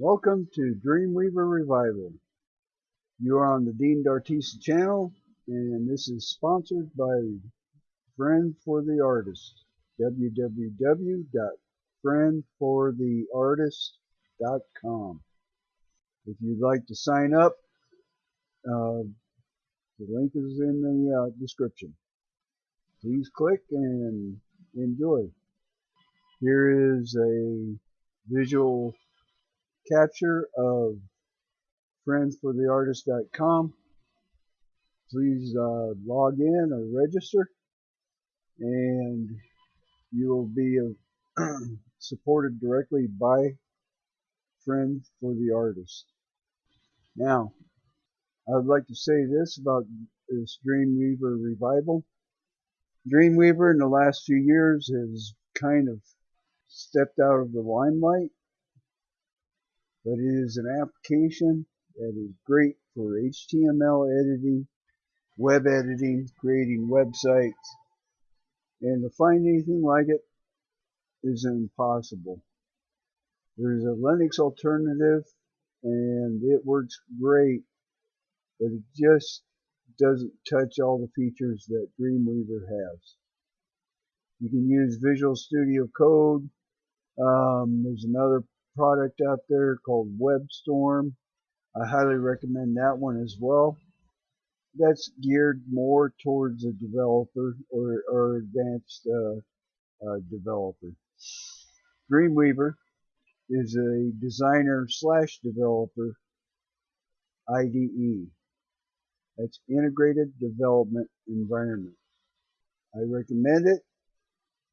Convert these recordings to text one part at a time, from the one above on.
Welcome to Dreamweaver Revival. You are on the Dean D'Artista channel, and this is sponsored by Friend for the Artist. www.friendfortheartist.com. If you'd like to sign up, uh, the link is in the uh, description. Please click and enjoy. Here is a visual capture of friendsfortheartist.com. Please uh, log in or register and you will be uh, supported directly by Friends for the Artist. Now, I would like to say this about this Dreamweaver revival. Dreamweaver in the last few years has kind of stepped out of the limelight but it is an application that is great for HTML editing, web editing, creating websites, and to find anything like it is impossible. There's a Linux alternative and it works great, but it just doesn't touch all the features that Dreamweaver has. You can use Visual Studio Code. Um, there's another product out there called WebStorm. I highly recommend that one as well. That's geared more towards a developer or, or advanced uh, uh, developer. Dreamweaver is a designer slash developer IDE. That's Integrated Development Environment. I recommend it,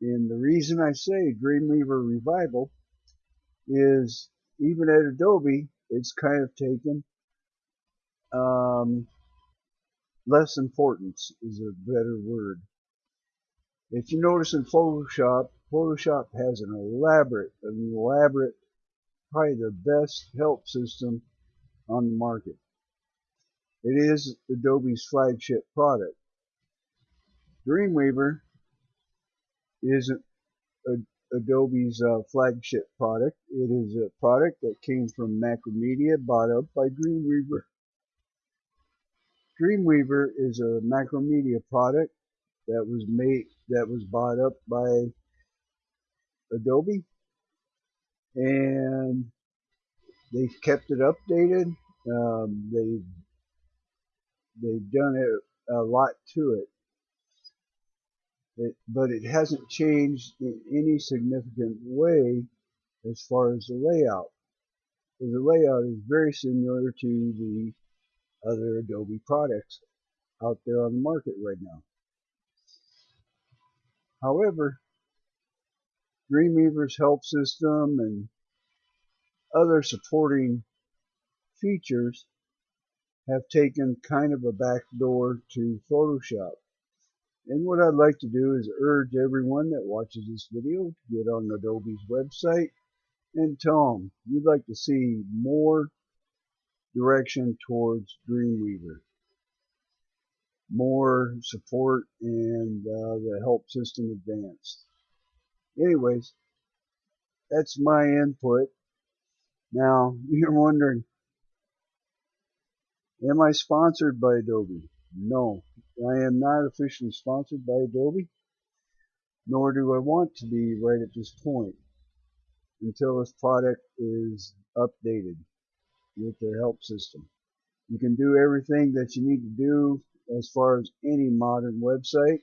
and the reason I say Dreamweaver Revival is even at Adobe, it's kind of taken um, less importance is a better word. If you notice in Photoshop, Photoshop has an elaborate, an elaborate, probably the best help system on the market. It is Adobe's flagship product. Dreamweaver isn't Adobe's uh, flagship product. It is a product that came from Macromedia, bought up by Dreamweaver. Dreamweaver is a Macromedia product that was made that was bought up by Adobe, and they've kept it updated. Um, they've they've done a, a lot to it. It, but it hasn't changed in any significant way as far as the layout. The layout is very similar to the other Adobe products out there on the market right now. However, Dreamweaver's help system and other supporting features have taken kind of a backdoor to Photoshop. And what I'd like to do is urge everyone that watches this video to get on Adobe's website and tell them you'd like to see more direction towards Dreamweaver. More support and uh, the help system advanced. Anyways, that's my input. Now, you're wondering, am I sponsored by Adobe? No, I am not officially sponsored by Adobe, nor do I want to be right at this point until this product is updated with their help system. You can do everything that you need to do as far as any modern website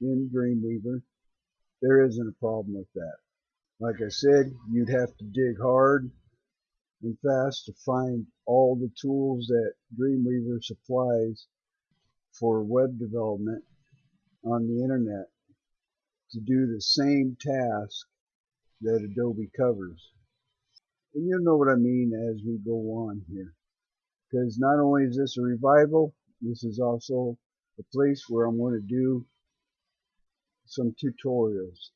in Dreamweaver. There isn't a problem with that. Like I said, you'd have to dig hard and fast to find all the tools that Dreamweaver supplies for web development on the internet to do the same task that Adobe covers. And you'll know what I mean as we go on here. Because not only is this a revival, this is also a place where I'm going to do some tutorials.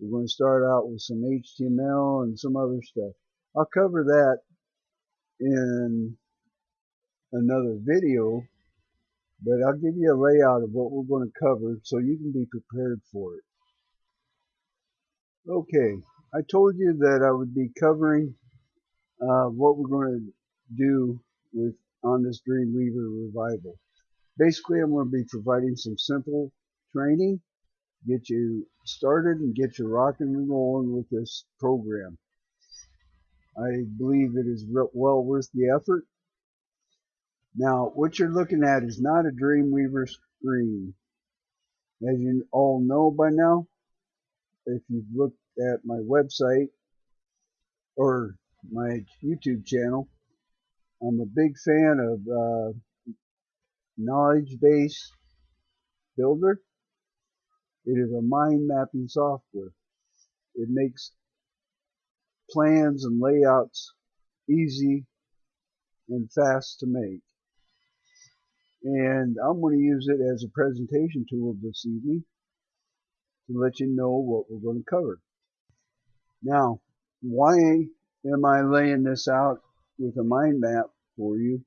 We're going to start out with some HTML and some other stuff. I'll cover that in another video but I'll give you a layout of what we're going to cover so you can be prepared for it. Okay, I told you that I would be covering uh, what we're going to do with on this Dreamweaver revival. Basically, I'm going to be providing some simple training, get you started and get you rocking and rolling with this program. I believe it is well worth the effort. Now, what you're looking at is not a Dreamweaver screen. As you all know by now, if you've looked at my website or my YouTube channel, I'm a big fan of uh, Knowledge Base Builder. It is a mind mapping software. It makes plans and layouts easy and fast to make. And I'm going to use it as a presentation tool this evening to let you know what we're going to cover. Now, why am I laying this out with a mind map for you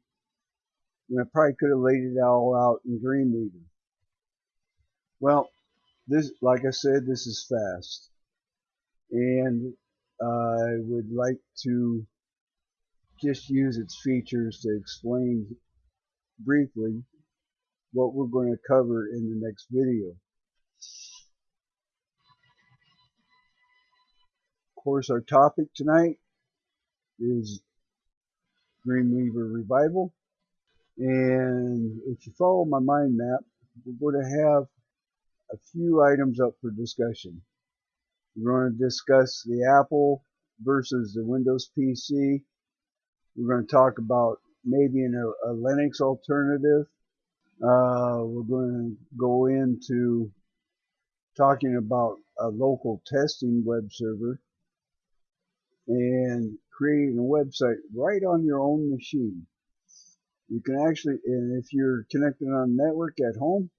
when I probably could have laid it all out in Dreamweaver? Well, this, like I said, this is fast. And I would like to just use its features to explain briefly what we're going to cover in the next video. Of course, our topic tonight is Dreamweaver Revival. And if you follow my mind map, we're going to have a few items up for discussion. We're going to discuss the Apple versus the Windows PC. We're going to talk about maybe in a, a Linux alternative. Uh, we're going to go into talking about a local testing web server and creating a website right on your own machine. You can actually, and if you're connected on network at home,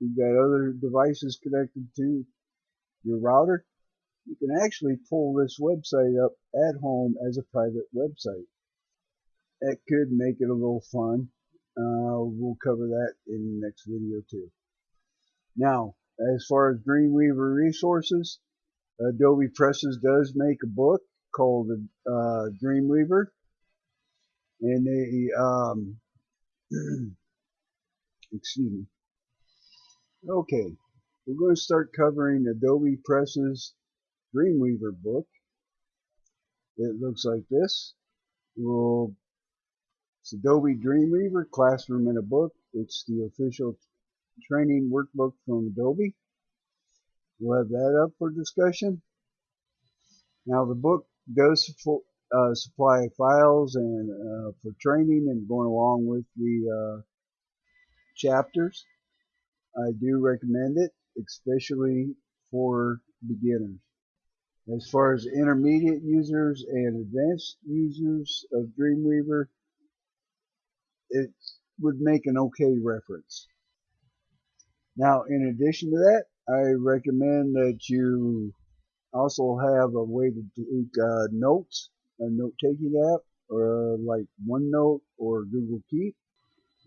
you've got other devices connected to your router, you can actually pull this website up at home as a private website. That could make it a little fun. Uh, we'll cover that in the next video too. Now, as far as Dreamweaver resources, Adobe Presses does make a book called uh, Dreamweaver, and they, um, excuse me. Okay, we're going to start covering Adobe Presses Dreamweaver book. It looks like this. We'll, it's Adobe Dreamweaver Classroom in a Book. It's the official training workbook from Adobe. We'll have that up for discussion. Now the book does uh, supply files and uh, for training and going along with the uh, chapters. I do recommend it, especially for beginners. As far as intermediate users and advanced users of Dreamweaver, it would make an okay reference. Now, in addition to that, I recommend that you also have a way to take uh, notes, a note-taking app, or uh, like OneNote or Google Keep,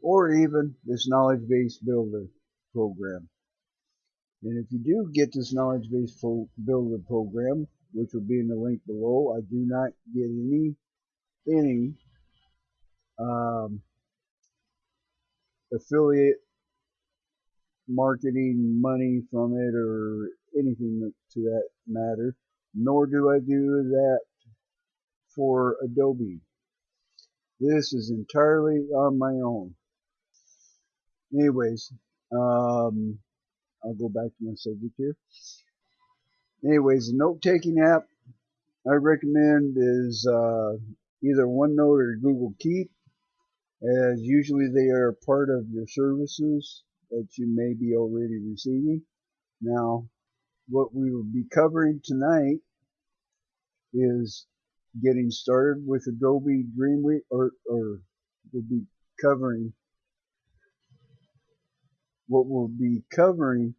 or even this Knowledge Base Builder program. And if you do get this knowledge base builder program, which will be in the link below, I do not get any any um, affiliate marketing money from it or anything to that matter, nor do I do that for Adobe. This is entirely on my own. Anyways, um, I'll go back to my subject here. Anyways, the note-taking app I recommend is uh, either OneNote or Google Keep, as usually they are part of your services that you may be already receiving. Now, what we will be covering tonight is getting started with Adobe Dreamweaver, or, or we'll be covering what we'll be covering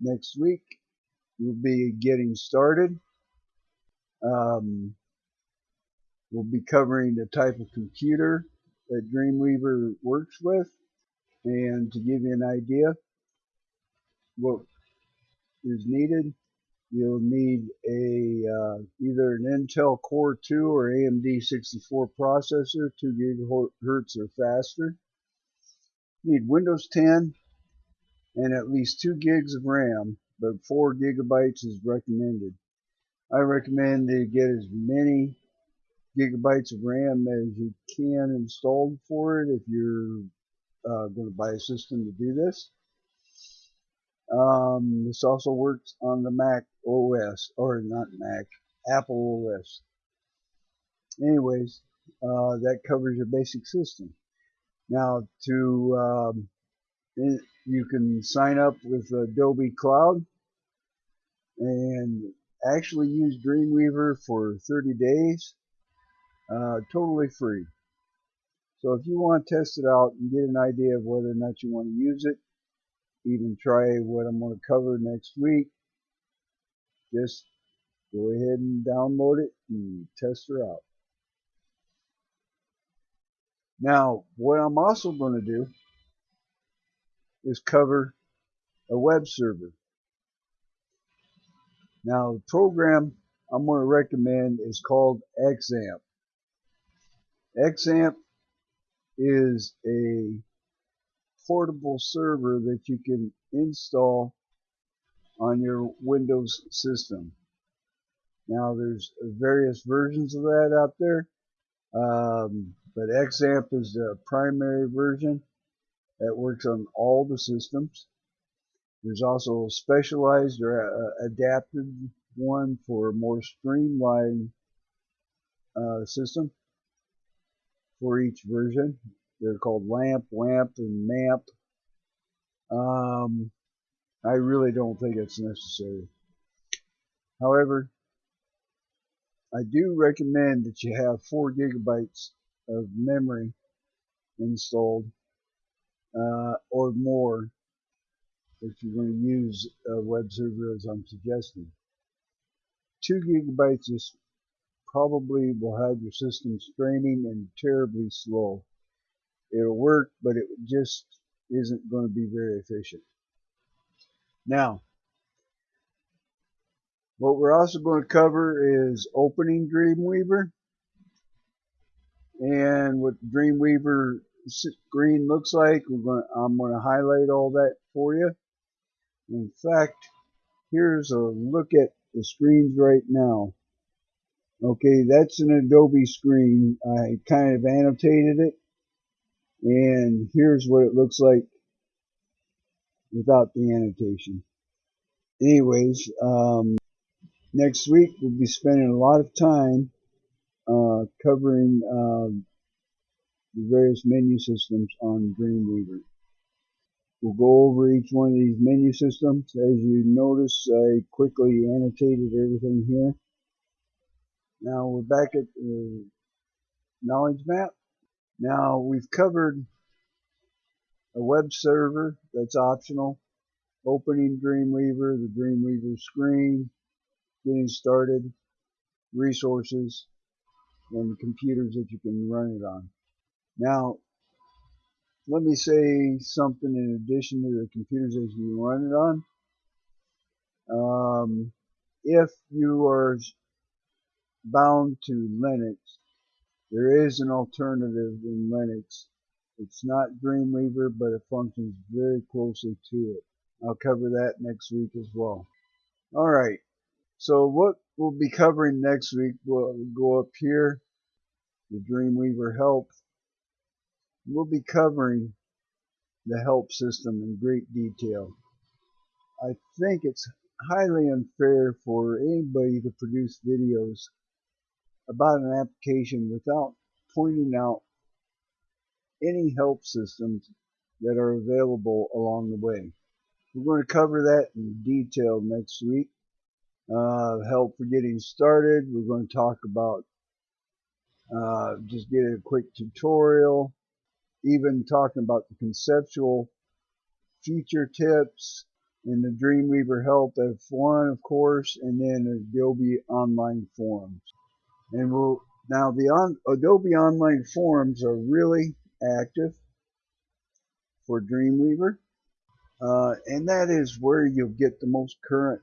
next week We'll be getting started. Um, we'll be covering the type of computer that Dreamweaver works with and to give you an idea what is needed you'll need a uh, either an Intel Core 2 or AMD 64 processor, 2 gigahertz or faster. You need Windows 10 and at least 2 gigs of RAM, but 4 gigabytes is recommended. I recommend to get as many gigabytes of RAM as you can installed for it if you're uh, going to buy a system to do this. Um, this also works on the Mac OS, or not Mac, Apple OS. Anyways, uh, that covers your basic system. Now, to um, you can sign up with Adobe Cloud and actually use Dreamweaver for 30 days, uh, totally free. So if you want to test it out and get an idea of whether or not you want to use it, even try what I'm going to cover next week, just go ahead and download it and test her out. Now, what I'm also going to do is cover a web server. Now, the program I'm going to recommend is called XAMPP. XAMPP is a portable server that you can install on your Windows system. Now there's various versions of that out there, um, but XAMPP is the primary version that works on all the systems. There's also a specialized or a, adapted one for a more streamlined uh, system for each version. They're called LAMP, WAMP, and MAMP. Um, I really don't think it's necessary. However, I do recommend that you have 4 gigabytes of memory installed uh, or more if you're going to use a web server as I'm suggesting. 2 gigabytes is probably will have your system straining and terribly slow. It'll work, but it just isn't going to be very efficient. Now, what we're also going to cover is opening Dreamweaver and what Dreamweaver screen looks like. Going to, I'm going to highlight all that for you. In fact, here's a look at the screens right now. Okay, that's an Adobe screen. I kind of annotated it and here's what it looks like without the annotation. Anyways, um, next week we'll be spending a lot of time uh, covering uh, the various menu systems on Dreamweaver. We'll go over each one of these menu systems. As you notice, I quickly annotated everything here. Now we're back at the knowledge map. Now we've covered a web server that's optional, opening Dreamweaver, the Dreamweaver screen, getting started, resources, and computers that you can run it on. Now, let me say something in addition to the computers that you can run it on. Um, if you are bound to Linux, there is an alternative in Linux. It's not Dreamweaver, but it functions very closely to it. I'll cover that next week as well. Alright, so what we'll be covering next week, we'll go up here, the Dreamweaver help. We'll be covering the help system in great detail. I think it's highly unfair for anybody to produce videos about an application without pointing out any help systems that are available along the way. We're going to cover that in detail next week. Uh, help for getting started. We're going to talk about uh, just get a quick tutorial, even talking about the conceptual feature tips and the Dreamweaver Help F1, of course, and then Adobe Online Forums. And we'll now the on, Adobe Online Forums are really active for Dreamweaver, uh, and that is where you'll get the most current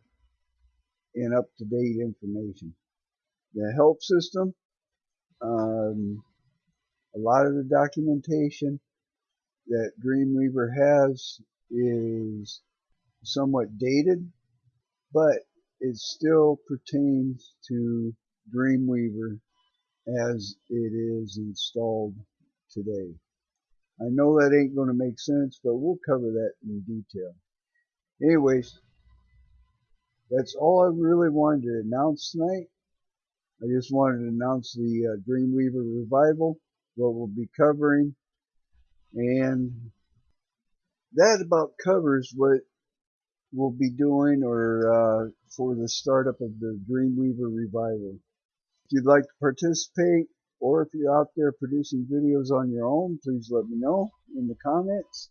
and up-to-date information. The help system, um, a lot of the documentation that Dreamweaver has is somewhat dated, but it still pertains to Dreamweaver as it is installed today. I know that ain't going to make sense, but we'll cover that in detail. Anyways, that's all I really wanted to announce tonight. I just wanted to announce the uh, Dreamweaver Revival, what we'll be covering, and that about covers what we'll be doing or uh, for the startup of the Dreamweaver Revival. You'd like to participate, or if you're out there producing videos on your own, please let me know in the comments.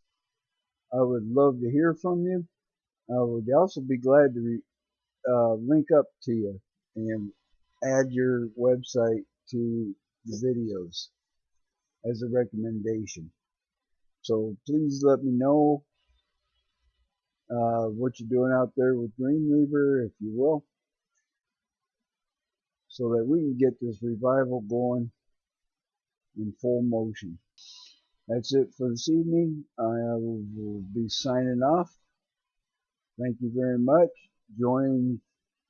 I would love to hear from you. I would also be glad to uh, link up to you and add your website to the videos as a recommendation. So please let me know uh, what you're doing out there with Dreamweaver, if you will, so that we can get this revival going in full motion. That's it for this evening. I will be signing off. Thank you very much. Join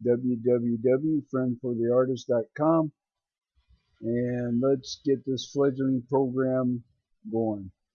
www.friendfortheartist.com and let's get this fledgling program going.